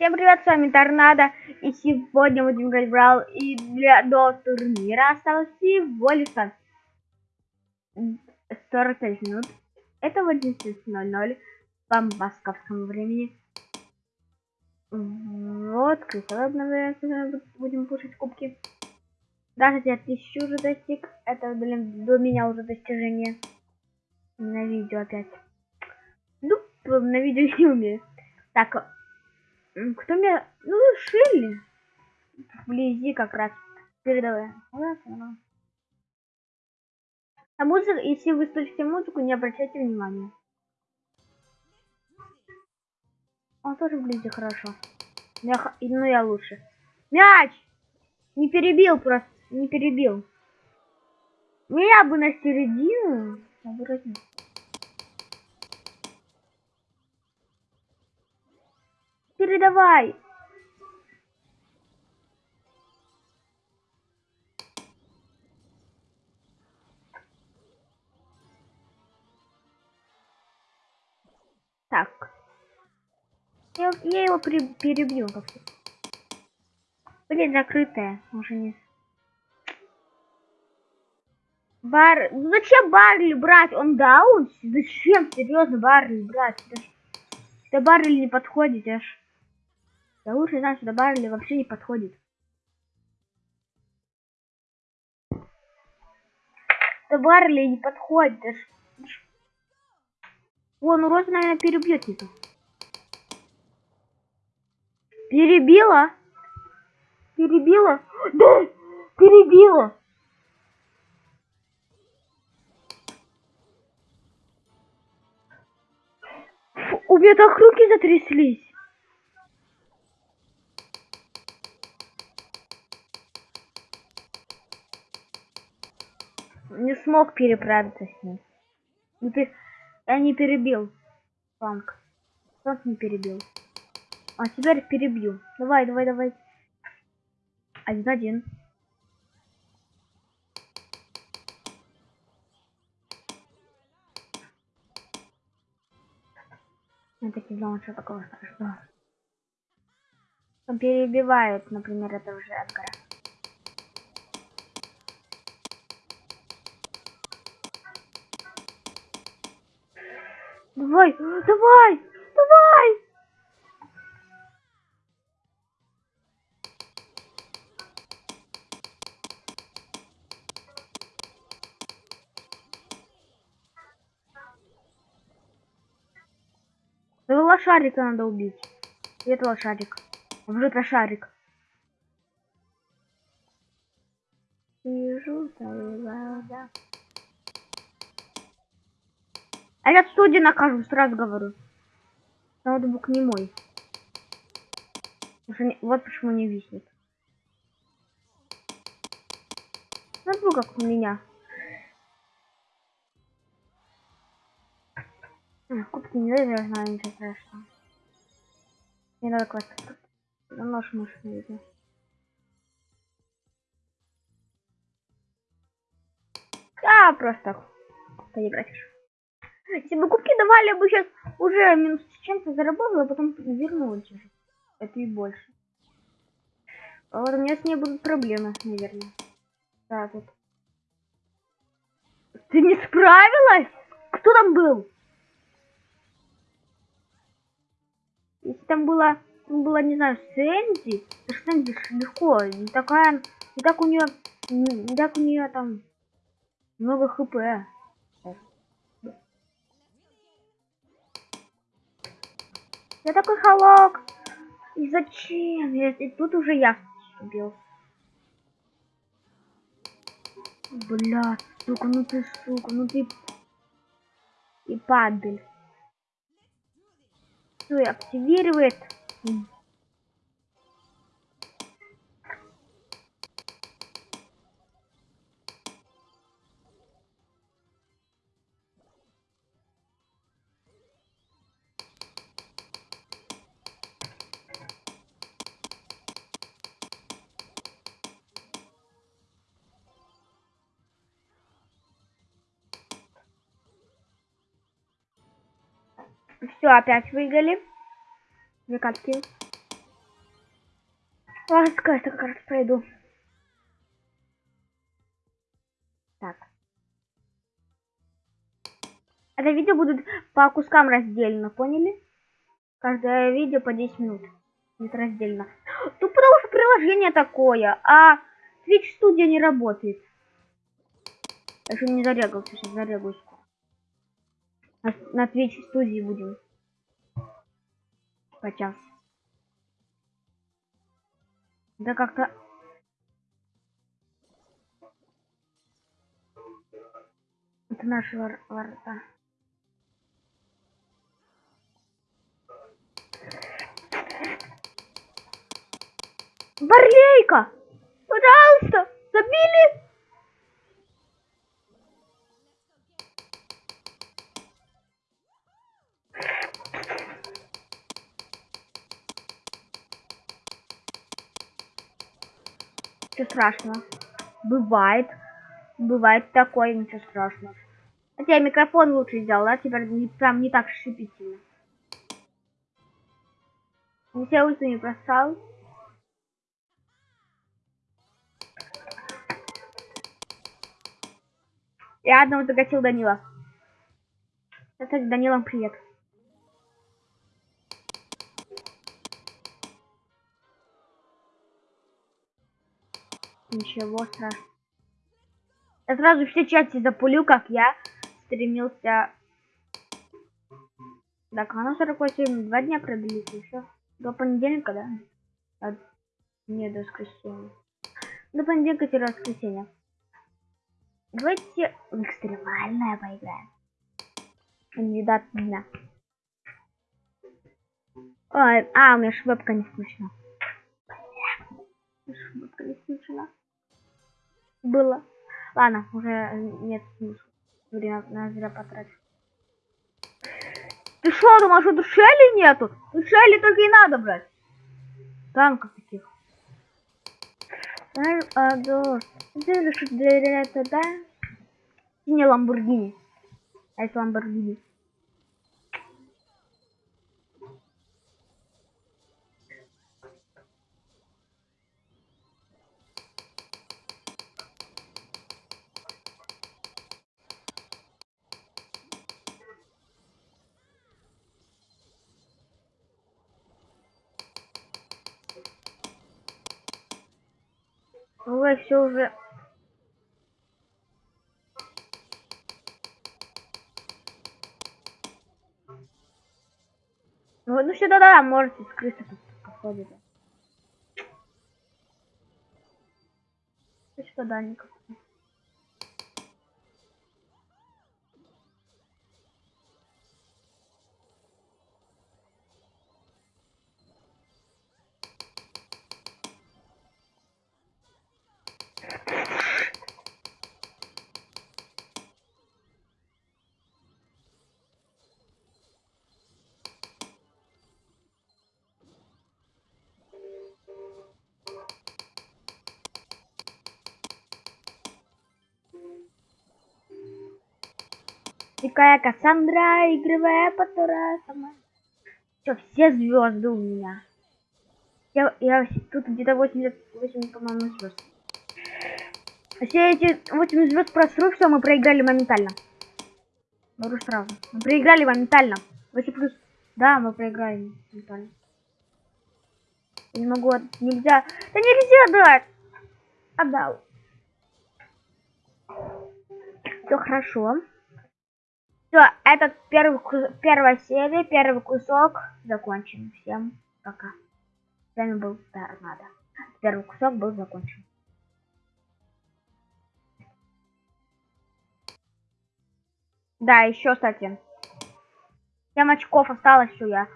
Всем привет, с вами Торнадо, и сегодня будем играть в Брал, и для до турнира осталось всего лишь 45 минут. Это в 11.00 по московскому времени. Вот, обновляется, будем пушить кубки. Даже я тысячу уже достиг, это, блин, до меня уже достижение. На видео опять. Ну, на видео не умею. Так, кто меня... Ну, Шилли. Вблизи как раз. Передавай. А музыка, если вы слышите музыку, не обращайте внимания. Он тоже вблизи хорошо. Я, ну, я лучше. Мяч! Не перебил просто. Не перебил. Меня бы на середину. Обратно. Передавай. Так. Я, я его при, перебью как-то. Блин, закрытая. Уже не... Бар... Зачем Барли брать? Он даун? Зачем? Серьезно, Барли брать? Это Барли не подходит аж. Я лучше что добавили вообще не подходит. Добавили не подходит. О, ну Роза, наверное, перебьет это. Перебила? Перебила? Да! Перебила! У меня так руки затряслись. Не смог переправиться с ним. Не пер... Я не перебил. Фанк. Фанк не перебил. А теперь перебью. Давай, давай, давай. Один-один. Я так не знал, что такого страшного. Он перебивает, например, этого же Эдгара. Давай, давай, давай! Этого лошарика надо убить. И это лошарик. Уже это шарик. Вижу, да. А я в суде накажу, сразу говорю. Ноутбук не мой. Вот почему не виснет. Ноутбук как у меня. Кубки не даю, я знаю, ничего страшного. Не надо класть. Нож мышь не видно. А, просто поиграть. Если бы кубки давали, я бы сейчас уже минус чем-то заработала, а потом вернулась уже. Это и больше. А вот у меня с ней будут проблемы, наверное. Да, тут. Ты не справилась? Кто там был? Если там была, там была, не знаю, Сэнди, то Сэнди легко. Не такая, не так у нее, не так у нее там много хп. Я такой холок. И зачем? И тут уже я убил. Бля, сука, ну ты, сука, ну ты... И падаль. Все, активирует. Все, опять выиграли. Две катки. Ладно, скажешь, как раз пройду. Так. Это видео будет по кускам раздельно, поняли? Каждое видео по 10 минут. Будет раздельно. Ну, потому что приложение такое, а Twitch студия не работает. Я еще не зарегался, сейчас зарегаюсь. На, на Twitch студии будем. По час. Да как-то... Это наши вор ворота. Барлейка! Пожалуйста! Забили! Ничего страшного. Бывает. Бывает такое, ничего страшного. Хотя я микрофон лучше сделал, да? Теперь не, прям не так шипит сильно. Не все ульту не бросал. Я одного загасил Данила. Кстати, Данилам привет. Ничего страшного. Я сразу все части запулю, как я стремился. Так, оно 48, два дня продлится еще. До понедельника, да? А, не, до воскресенья. До понедельника-воскресенья. Давайте в экстремальное поиграем. Кандидат дня. Ой, а, у меня швепка не включена. Швепка не включена. Было. Ладно, уже нет смысла. Время на зря потратить. Ты что, думаешь, что тут Шелли нету? Тут Шелли только и надо брать. Танков таких. А? Не Ламборгини. А это Ламборгини. Ой, все уже. Ну, ну сюда, да, можете скрыться походит. Сюда никак. Дикая Кассандра, игровая которая сама. Все, все звезды у меня. Я, я тут где-то 88, по-моему, звезд. Все эти 8 звезд просру, все, мы проиграли моментально. Говорю сразу. Мы проиграли моментально. 8 плюс. Да, мы проиграли моментально. не могу, нельзя. Да нельзя дать. Отдал. Все хорошо. Все, этот первый, первая серия, первый кусок закончен. Всем пока. С вами был Торнадо. Первый кусок был закончен. Да, еще, кстати. 7 очков осталось, все я.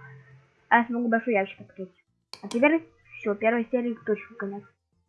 Я смогу большой ящик открыть. А теперь все, первой серии точно конец.